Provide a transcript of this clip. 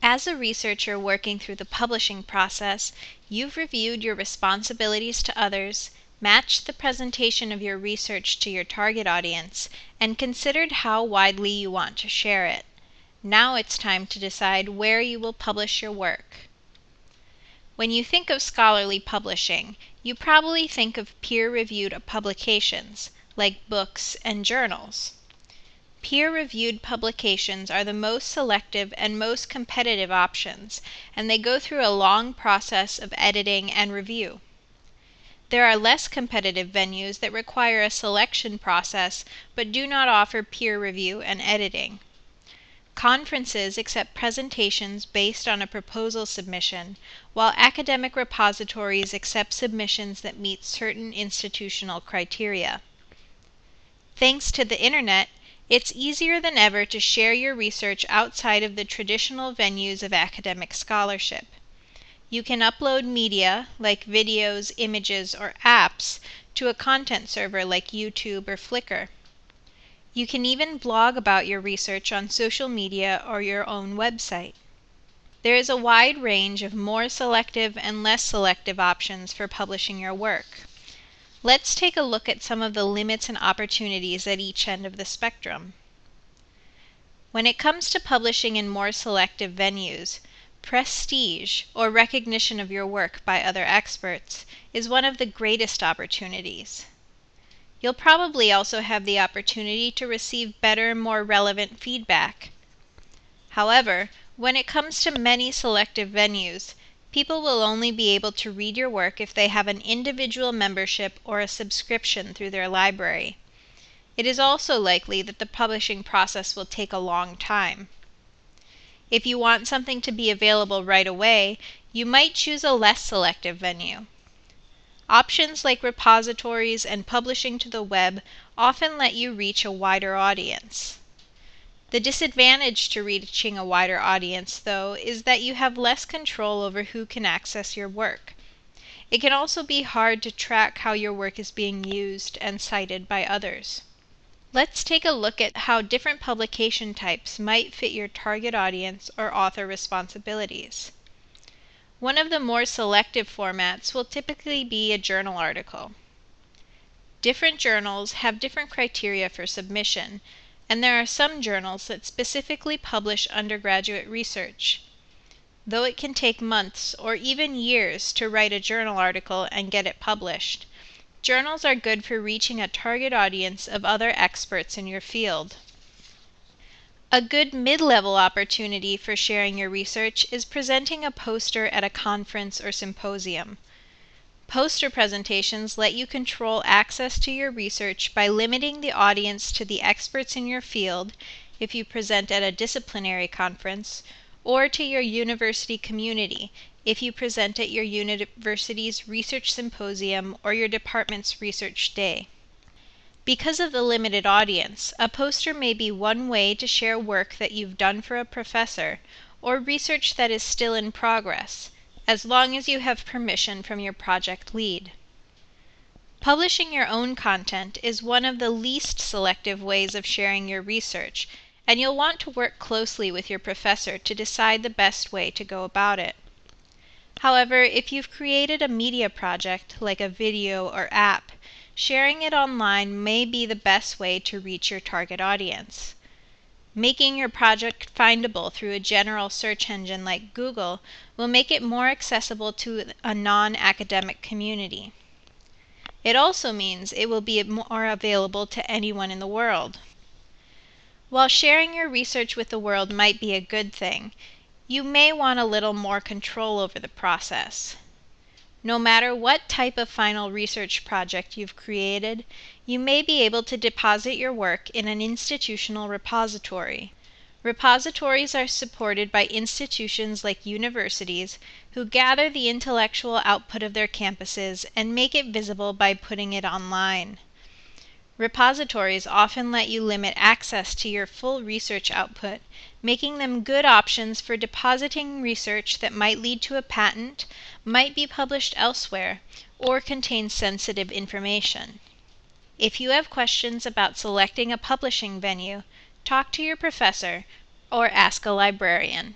As a researcher working through the publishing process, you've reviewed your responsibilities to others, matched the presentation of your research to your target audience, and considered how widely you want to share it. Now it's time to decide where you will publish your work. When you think of scholarly publishing, you probably think of peer reviewed publications, like books and journals. Peer reviewed publications are the most selective and most competitive options, and they go through a long process of editing and review. There are less competitive venues that require a selection process but do not offer peer review and editing. Conferences accept presentations based on a proposal submission, while academic repositories accept submissions that meet certain institutional criteria. Thanks to the internet, it's easier than ever to share your research outside of the traditional venues of academic scholarship. You can upload media, like videos, images, or apps, to a content server like YouTube or Flickr. You can even blog about your research on social media or your own website. There is a wide range of more selective and less selective options for publishing your work. Let's take a look at some of the limits and opportunities at each end of the spectrum. When it comes to publishing in more selective venues, prestige, or recognition of your work by other experts, is one of the greatest opportunities. You'll probably also have the opportunity to receive better, more relevant feedback. However, when it comes to many selective venues, people will only be able to read your work if they have an individual membership or a subscription through their library. It is also likely that the publishing process will take a long time. If you want something to be available right away, you might choose a less selective venue. Options like repositories and publishing to the web often let you reach a wider audience. The disadvantage to reaching a wider audience, though, is that you have less control over who can access your work. It can also be hard to track how your work is being used and cited by others. Let's take a look at how different publication types might fit your target audience or author responsibilities. One of the more selective formats will typically be a journal article. Different journals have different criteria for submission, and there are some journals that specifically publish undergraduate research. Though it can take months or even years to write a journal article and get it published, journals are good for reaching a target audience of other experts in your field. A good mid-level opportunity for sharing your research is presenting a poster at a conference or symposium. Poster presentations let you control access to your research by limiting the audience to the experts in your field if you present at a disciplinary conference, or to your university community if you present at your university's research symposium or your department's research day. Because of the limited audience, a poster may be one way to share work that you've done for a professor or research that is still in progress, as long as you have permission from your project lead. Publishing your own content is one of the least selective ways of sharing your research, and you'll want to work closely with your professor to decide the best way to go about it. However, if you've created a media project like a video or app, sharing it online may be the best way to reach your target audience. Making your project findable through a general search engine like Google will make it more accessible to a non academic community. It also means it will be more available to anyone in the world. While sharing your research with the world might be a good thing, you may want a little more control over the process. No matter what type of final research project you've created, you may be able to deposit your work in an institutional repository. Repositories are supported by institutions like universities who gather the intellectual output of their campuses and make it visible by putting it online. Repositories often let you limit access to your full research output, making them good options for depositing research that might lead to a patent, might be published elsewhere, or contain sensitive information. If you have questions about selecting a publishing venue, talk to your professor or ask a librarian.